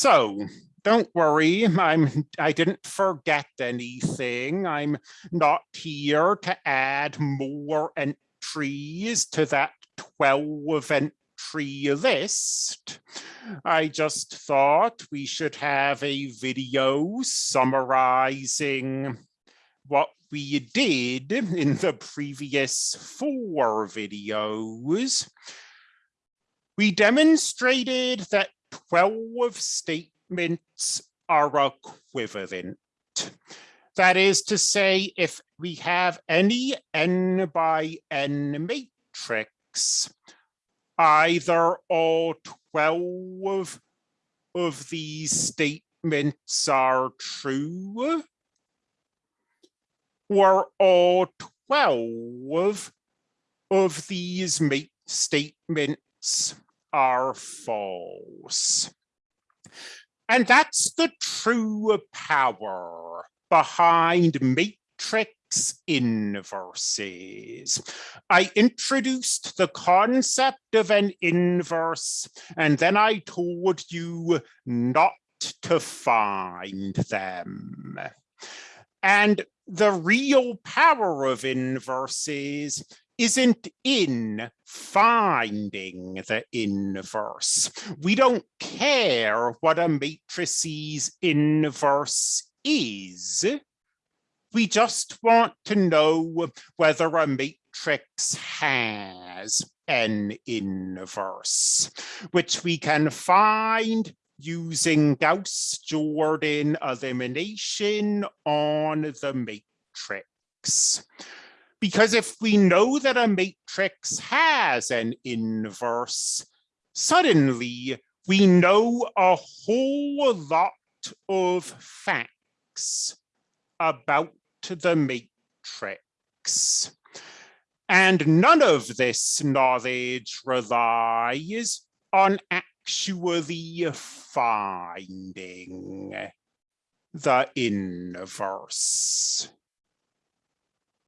So don't worry, I'm, I didn't forget anything. I'm not here to add more entries to that 12 entry list. I just thought we should have a video summarizing what we did in the previous four videos. We demonstrated that 12 statements are equivalent. That is to say, if we have any n by n matrix, either all 12 of these statements are true, or all 12 of these statements are false. And that's the true power behind matrix inverses. I introduced the concept of an inverse, and then I told you not to find them. And the real power of inverses isn't in finding the inverse. We don't care what a matrice's inverse is. We just want to know whether a matrix has an inverse, which we can find using Gauss-Jordan elimination on the matrix. Because if we know that a matrix has an inverse, suddenly we know a whole lot of facts about the matrix. And none of this knowledge relies on actually finding the inverse.